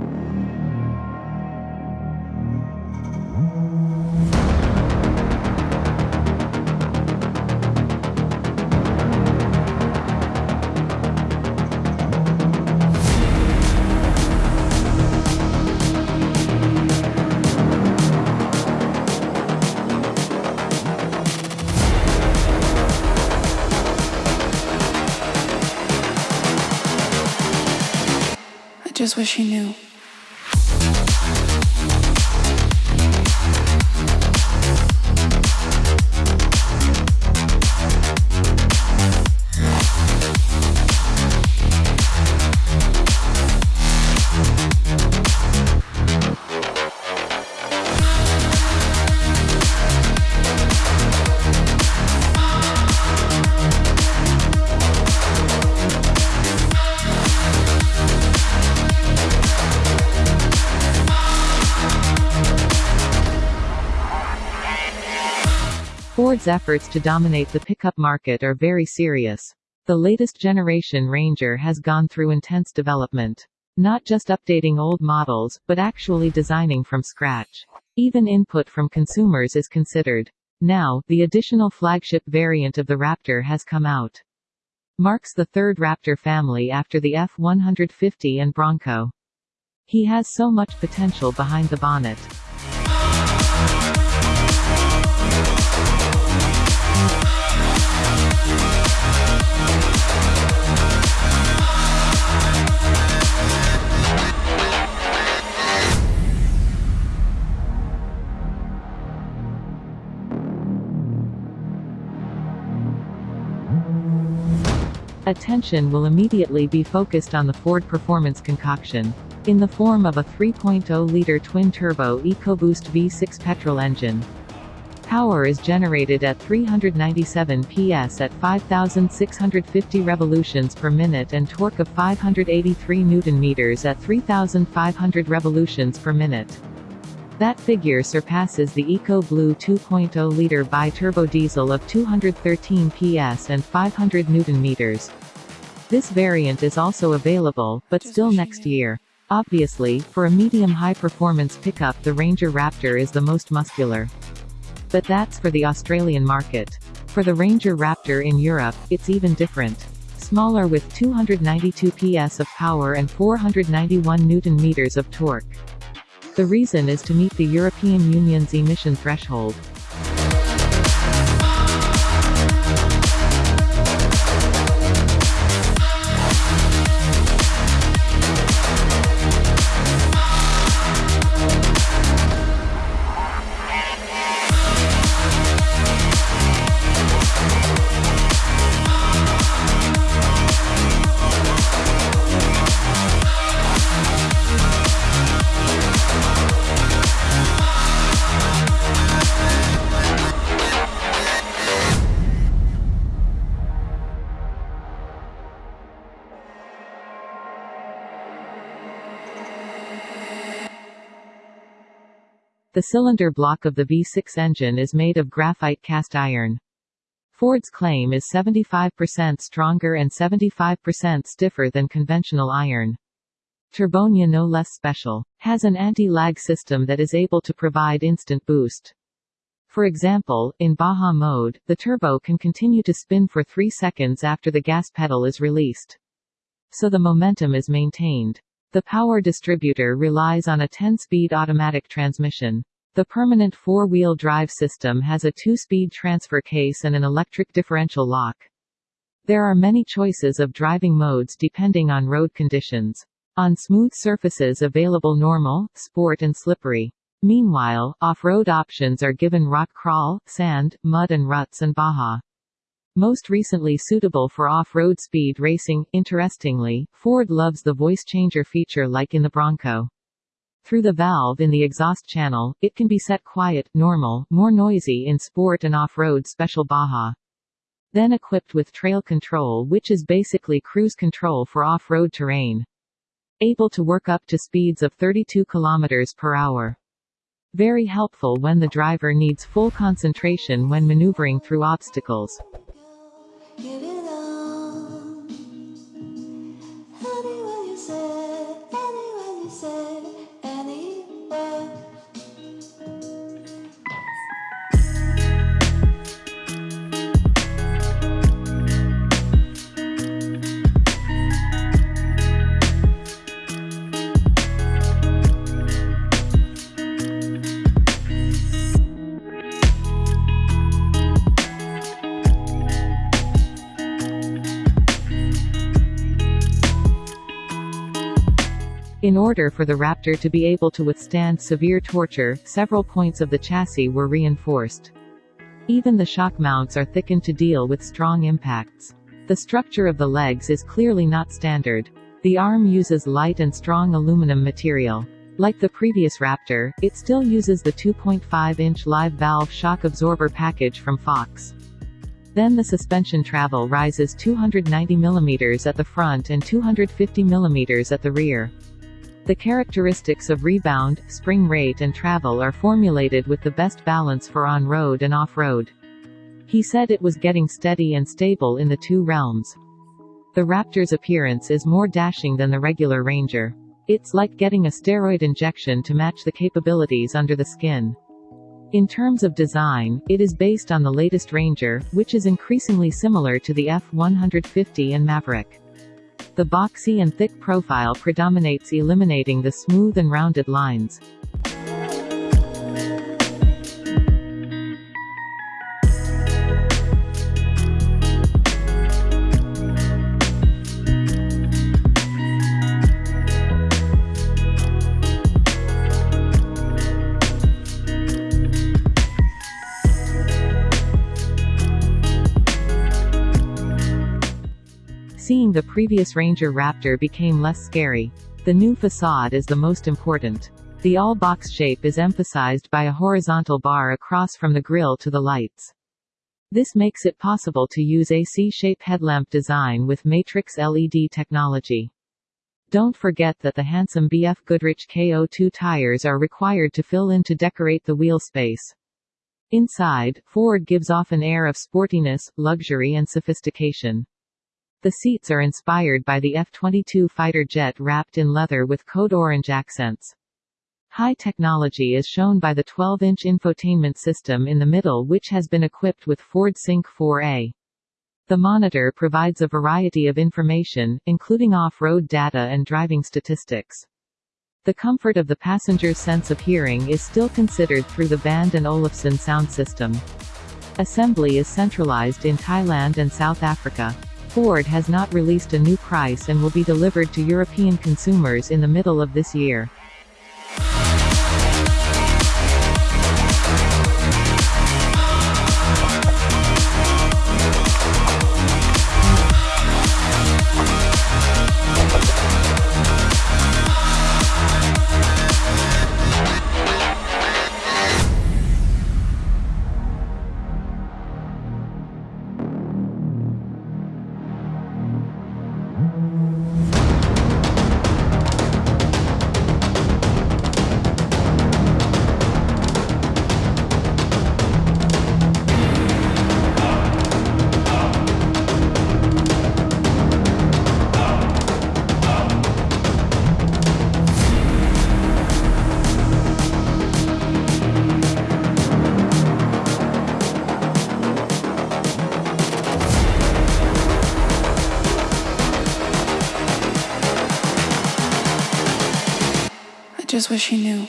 I just wish he knew. Ford's efforts to dominate the pickup market are very serious. The latest generation Ranger has gone through intense development. Not just updating old models, but actually designing from scratch. Even input from consumers is considered. Now, the additional flagship variant of the Raptor has come out. Marks the third Raptor family after the F-150 and Bronco. He has so much potential behind the bonnet. Attention will immediately be focused on the Ford Performance concoction. In the form of a 3.0-liter twin-turbo EcoBoost V6 petrol engine. Power is generated at 397 PS at 5,650 revolutions per minute and torque of 583 Nm at 3,500 revolutions per minute. That figure surpasses the EcoBlue 2.0-liter bi-turbo diesel of 213 PS and 500 Nm. This variant is also available, but still next year. Obviously, for a medium-high performance pickup the Ranger Raptor is the most muscular. But that's for the Australian market. For the Ranger Raptor in Europe, it's even different. Smaller with 292 PS of power and 491 Nm of torque. The reason is to meet the European Union's emission threshold. The cylinder block of the V6 engine is made of graphite cast iron. Ford's claim is 75% stronger and 75% stiffer than conventional iron. Turbonia no less special. Has an anti-lag system that is able to provide instant boost. For example, in Baja mode, the turbo can continue to spin for 3 seconds after the gas pedal is released. So the momentum is maintained. The power distributor relies on a 10-speed automatic transmission. The permanent four-wheel drive system has a two-speed transfer case and an electric differential lock. There are many choices of driving modes depending on road conditions. On smooth surfaces available normal, sport and slippery. Meanwhile, off-road options are given rock crawl, sand, mud and ruts and Baja. Most recently suitable for off-road speed racing. Interestingly, Ford loves the voice changer feature like in the Bronco. Through the valve in the exhaust channel, it can be set quiet, normal, more noisy in sport and off-road special Baja. Then equipped with trail control which is basically cruise control for off-road terrain. Able to work up to speeds of 32 km per hour. Very helpful when the driver needs full concentration when maneuvering through obstacles. Give it In order for the Raptor to be able to withstand severe torture, several points of the chassis were reinforced. Even the shock mounts are thickened to deal with strong impacts. The structure of the legs is clearly not standard. The arm uses light and strong aluminum material. Like the previous Raptor, it still uses the 2.5-inch live valve shock absorber package from Fox. Then the suspension travel rises 290 mm at the front and 250 mm at the rear. The characteristics of rebound, spring rate and travel are formulated with the best balance for on-road and off-road. He said it was getting steady and stable in the two realms. The Raptor's appearance is more dashing than the regular Ranger. It's like getting a steroid injection to match the capabilities under the skin. In terms of design, it is based on the latest Ranger, which is increasingly similar to the F-150 and Maverick. The boxy and thick profile predominates eliminating the smooth and rounded lines. The previous Ranger Raptor became less scary. The new facade is the most important. The all-box shape is emphasized by a horizontal bar across from the grille to the lights. This makes it possible to use a C-shape headlamp design with matrix LED technology. Don't forget that the handsome BF Goodrich KO2 tires are required to fill in to decorate the wheel space. Inside, Ford gives off an air of sportiness, luxury and sophistication. The seats are inspired by the F-22 fighter jet wrapped in leather with code orange accents. High technology is shown by the 12-inch infotainment system in the middle which has been equipped with Ford Sync 4A. The monitor provides a variety of information, including off-road data and driving statistics. The comfort of the passenger's sense of hearing is still considered through the Bang & Olufsen sound system. Assembly is centralized in Thailand and South Africa. Ford has not released a new price and will be delivered to European consumers in the middle of this year. Just wish he knew.